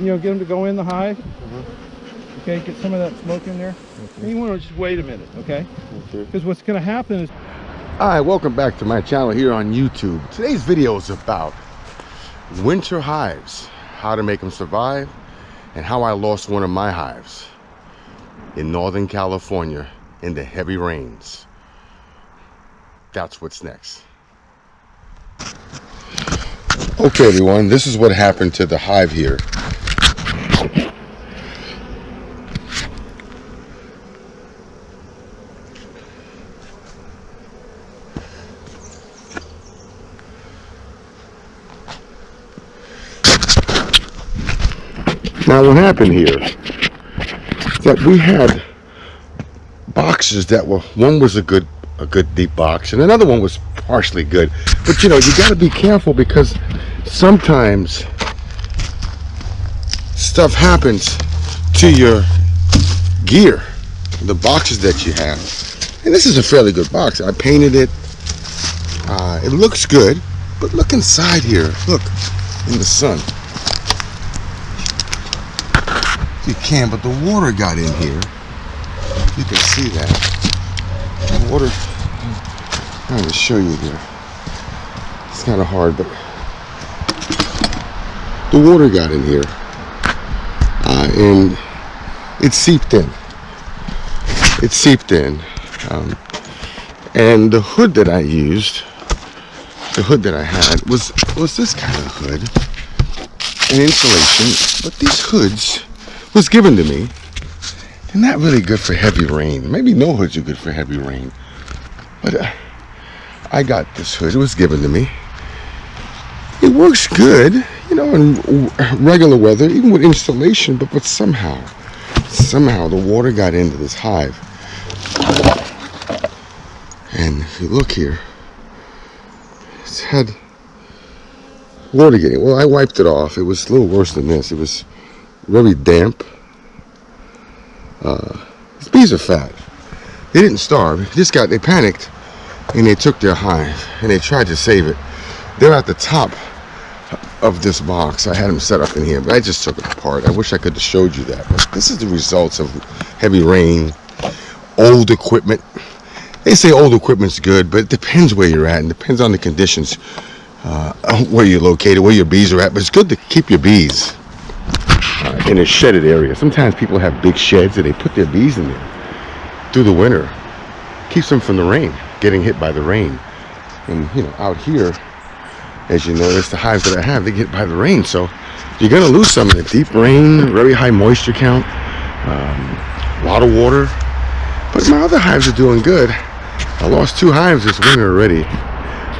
you know, get them to go in the hive. Mm-hmm. Okay, get some of that smoke in there. And you want to just wait a minute, okay? Mm-hmm. Because what's going to happen is All right, welcome back to my channel here on YouTube. Today's video is about winter hives, how to make them survive, and how I lost one of my hives in Northern California in the heavy rains. That's what's next. Okay, everyone, this is what happened to the hive here. Now, what happened here. That we had boxes that were one was a good a good deep box and another one was partially good. But you know you got to be careful because sometimes stuff happens to your gear the boxes that you have. And this is a fairly good box. I painted it. Uh, it looks good but look inside here. Look in the sun you can but the water got in here. You can see that. The water I'm trying to show you here. It's kind of hard but the water got in here. Uh, and it seeped in. It seeped in um, and the hood that I used the hood that I had was was this kind of hood. An insulation but these hoods was given to me. They're not really good for heavy rain. Maybe no hoods are good for heavy rain. But uh, I got this hood. It was given to me. It works good you know in regular weather even with installation but but somehow somehow the water got into this hive. And if you look here it's had water getting well I wiped it off. It was a little worse than this. It was very damp. Uh, these bees are fat. They didn't starve. They just got they panicked and they took their hive and they tried to save it. They're at the top of this box. I had them set up in here but I just took it apart. I wish I could have showed you that but this is the results of heavy rain. Old equipment. They say old equipment's good but it depends where you're at and depends on the conditions uh, where you're located where your bees are at but it's good to keep your bees in a shedded area. Sometimes people have big sheds and they put their bees in there through the winter. Keeps them from the rain getting hit by the rain. And you know out here as you notice the hives that I have they get by the rain. So you're gonna lose some in the deep rain very high moisture count um, a lot of water. But my other hives are doing good. I lost two hives this winter already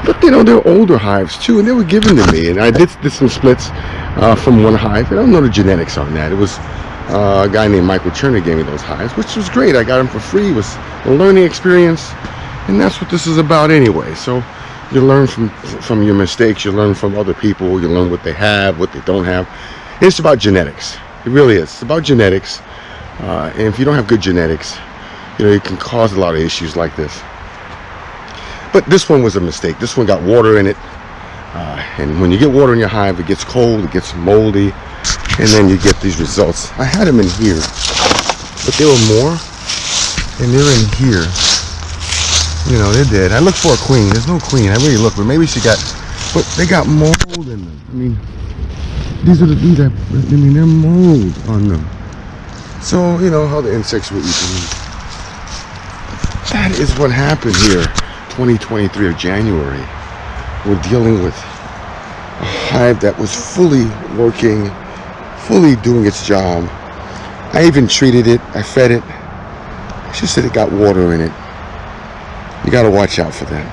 but you know they're older hives too and they were given to me and I did, did some splits uh, from one hive I don't know the genetics on that. It was uh, a guy named Michael Turner gave me those hives which was great. I got them for free. It was a learning experience and that's what this is about anyway. So you learn from from your mistakes you learn from other people you learn what they have what they don't have. It's about genetics. It really is. It's about genetics. Uh, and if you don't have good genetics you know it can cause a lot of issues like this but this one was a mistake. This one got water in it. Uh, and when you get water in your hive it gets cold it gets moldy and then you get these results. I had them in here but there were more and they're in here. You know they're dead. I looked for a queen. There's no queen. I really looked but maybe she got but they got mold in them. I mean these are the things that I mean they're mold on them. So you know how the insects will eat them that is what happened here 2023 of January we're dealing with a hive that was fully working fully doing its job. I even treated it I fed it. She said it got water in it. You got to watch out for that.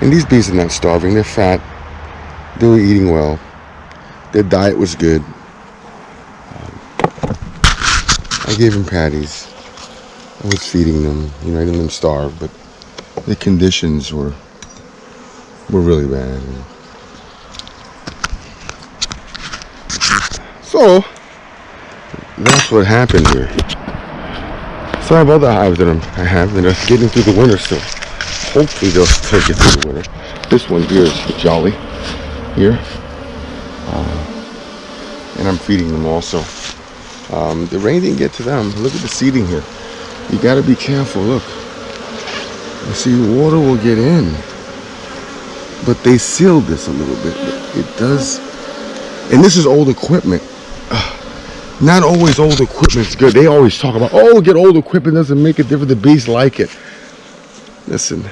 And these bees are not starving they're fat they were eating well. Their diet was good. I gave them patties. I was feeding them you know I didn't let them starve but the conditions were were really bad so that's what happened here so I have other hives that I have that are getting through the winter still. Hopefully they'll still get through the winter. This one here is Jolly here. Uh, and I'm feeding them also. Um, the rain didn't get to them. Look at the seeding here. You got to be careful. Look. You see, water will get in. But they sealed this a little bit. It does. And this is old equipment. Not always old equipment's good. They always talk about, oh, get old equipment doesn't make a difference. The bees like it. Listen,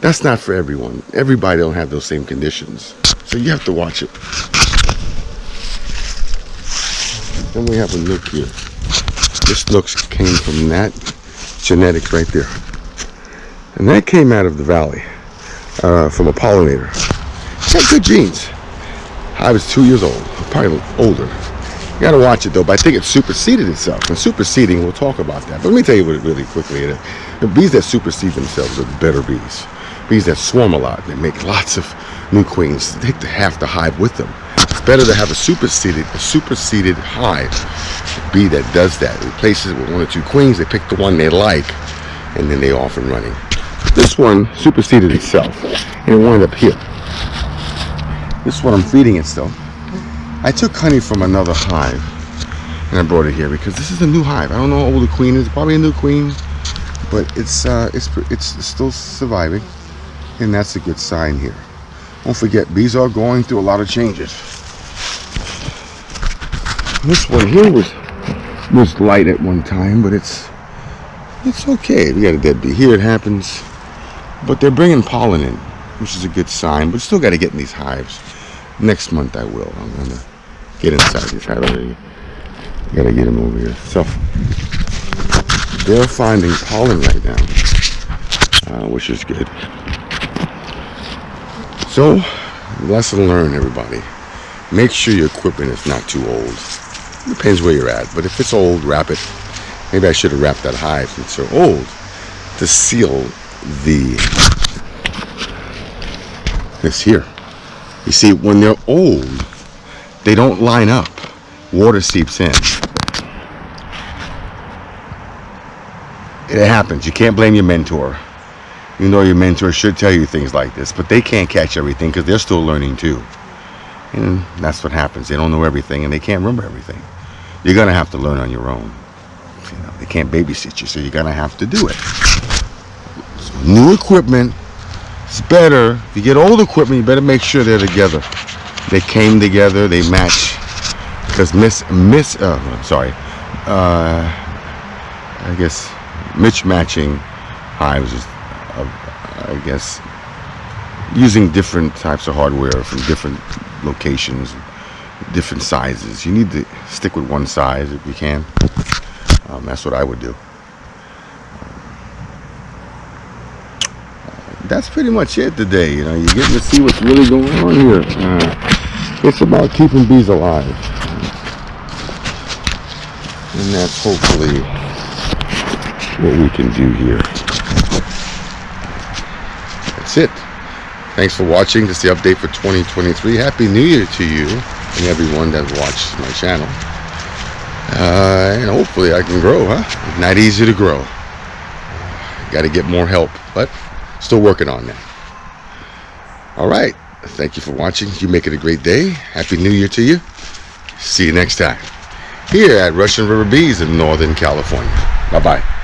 that's not for everyone. Everybody don't have those same conditions. So you have to watch it. Then we have a nuc here. This nuc came from that genetics right there. And that came out of the valley uh, from a pollinator. Got good genes. I was two years old, probably older. You gotta watch it though, but I think it superseded itself. And superseding, we'll talk about that. But let me tell you what it really quickly is. The bees that supersede themselves are the better bees. Bees that swarm a lot, they make lots of new queens. They take the half the hive with them. It's better to have a superseded, a superseded hive. A bee that does that, It replaces it with one or two queens, they pick the one they like, and then they off and running. This one superseded itself, and it wound up here. This is what I'm feeding it still. I took honey from another hive, and I brought it here because this is a new hive. I don't know how old the queen is. Probably a new queen, but it's uh, it's it's still surviving, and that's a good sign here. Don't forget, bees are going through a lot of changes. This one here was was light at one time, but it's it's okay. We got a dead bee here. It happens, but they're bringing pollen in, which is a good sign. But still got to get in these hives. Next month I will. I'm gonna get inside this hive. I gotta get them over here. So they're finding pollen right now, uh, which is good. So, lesson learned, everybody. Make sure your equipment is not too old. Depends where you're at, but if it's old, wrap it. Maybe I should have wrapped that hive since they're old to seal the this here. You see, when they're old, they don't line up. Water seeps in. It happens. You can't blame your mentor. You know your mentor should tell you things like this, but they can't catch everything because they're still learning too. And that's what happens. They don't know everything and they can't remember everything. You're gonna have to learn on your own. You know, they can't babysit you, so you're gonna have to do it. New equipment is better. If you get old equipment, you better make sure they're together. They came together, they match. Because miss miss uh, I'm sorry. Uh, I guess mismatching hives is uh, I guess using different types of hardware from different locations, different sizes. You need to stick with one size if you can. Um, that's what I would do. That's pretty much it today. You know, you're getting to see what's really going on here. Uh, it's about keeping bees alive. And that's hopefully what we can do here. That's it. Thanks for watching. This is the update for 2023. Happy New Year to you and everyone that watched my channel. Uh, and hopefully I can grow, huh? Not easy to grow. Got to get more help, but still working on that. All right. Thank you for watching. You make it a great day. Happy New Year to you. See you next time here at Russian River Bees in Northern California. Bye-bye.